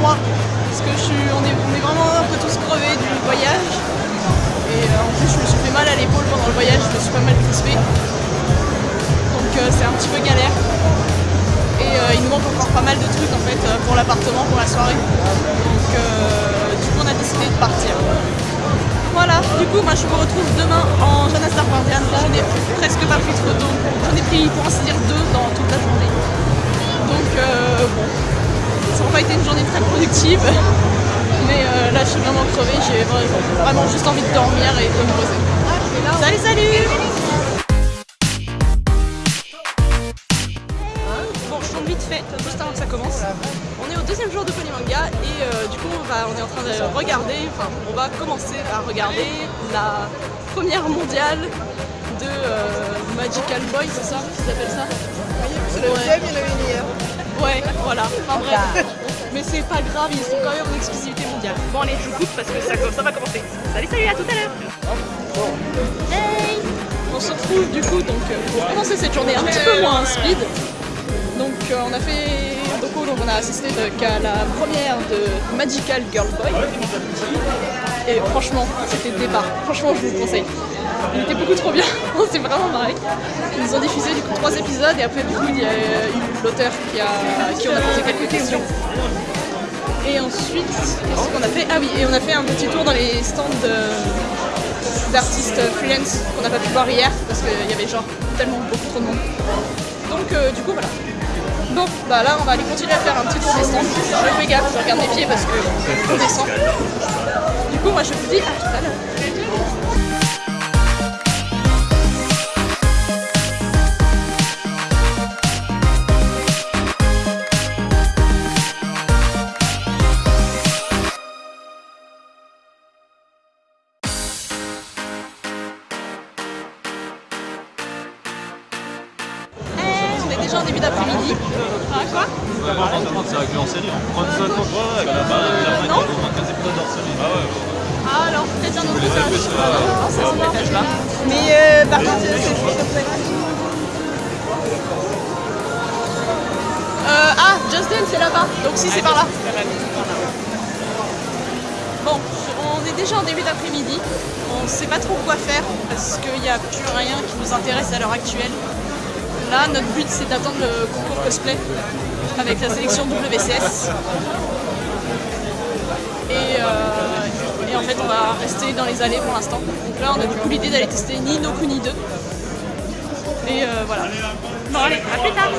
moi. Parce que je suis, on, est, on est vraiment un peu tous crevés du voyage. Et euh, en plus, je me suis fait mal à l'épaule pendant le voyage, je me suis pas mal crispé. Donc euh, c'est un petit peu galère. Et euh, il nous manque encore pas mal de trucs en fait pour l'appartement, pour la soirée. Donc du coup, on a décidé de partir. Voilà, du coup, moi je me retrouve demain en Jonas Dark Guardian. Je n'ai presque pas pris de photos. J'en ai pris pour ainsi dire deux dans toute la journée. Donc bon, ça n'a pas été une journée très productive. Mais euh, là, je suis vraiment crevée. J'ai vraiment juste envie de dormir et de me poser. Salut, salut Bon, je tombe vite fait, juste avant que ça commence. On est au deuxième jour de Polymanga et euh, du coup, on est en train de regarder, enfin, on va commencer à regarder la première mondiale de euh, Magical Boy, c'est ça? Qu'ils appellent ça? C'est le deuxième, il y en avait une hier. Ouais, voilà, enfin bref. Mais c'est pas grave, ils sont quand même en exclusivité mondiale. Bon allez, je vous coupe parce que ça, ça va commencer. Salut, salut, à tout à l'heure Hey On se retrouve du coup donc euh, pour commencer cette journée un petit peu moins speed. Donc euh, on a fait donc on a assisté à la première de Magical Girl Boy. Et franchement, c'était le départ. Franchement, je vous le conseille. Il était beaucoup trop bien, on s'est vraiment marré. Ils nous ont diffusé du coup trois épisodes et après du coup il y a eu l'auteur qui, a, qui en a posé quelques questions. Et ensuite, qu'on a fait? Ah oui, et on a fait un petit tour dans les stands d'artistes freelance qu'on n'a pas pu voir hier parce qu'il y avait genre tellement beaucoup trop de monde. Donc euh, du coup voilà. Bon, bah là on va aller continuer à faire un petit tour des. Je fais gaffe, je regarde mes pieds parce que on descend. Du coup moi je vous dis à tout à l'heure. Début d'après-midi. Ah, quoi C'est avec en série. 35 ans, ouais, la Non. 15 épisodes hors série. Ah ouais, Ah, alors, peut-être un autre c'est. Mais euh, par contre, c'est. Euh, ah, Just Dance, c'est là-bas. Donc si, c'est par là. Bon, on est déjà en début d'après-midi. On ne sait pas trop quoi faire parce qu'il n'y a plus rien qui nous intéresse à l'heure actuelle. Là, notre but, c'est d'attendre le concours cosplay avec la sélection WCS. Et, euh, et en fait, on va rester dans les allées pour l'instant. Donc là, on a du coup l'idée d'aller tester ni No Kuni 2. Et euh, voilà. Bon, allez, à plus tard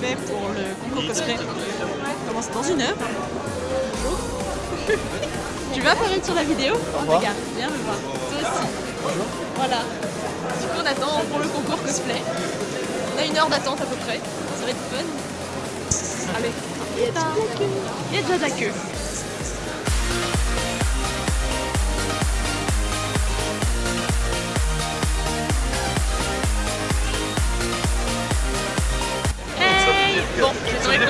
fait pour le concours cosplay. Commence dans une heure. Bonjour. tu vas apparaître sur la vidéo Regarde, viens me voir. Toi aussi. Voilà. Du coup on attend pour le concours cosplay. On a une heure d'attente à peu près. Ça va être fun. Allez. Il y a déjà de la queue. Il y a déjà de la queue.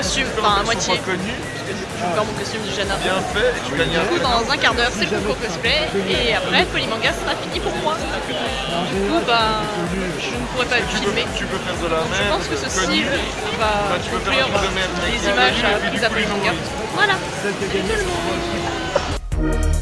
Les costumes, enfin à moitié. connu, je vais faire mon costume du Jana. Bien fait, et tu gagnes un Du coup, dans un quart d'heure, c'est le concours cosplay, et après, Polymanga sera fini pour moi. Du coup, bah, je ne pourrai pas le filmer. Tu peux faire de la Je merde, pense que ce connu. style va Bah, conclure des images à du à Polymanga. Voilà, salut tout le monde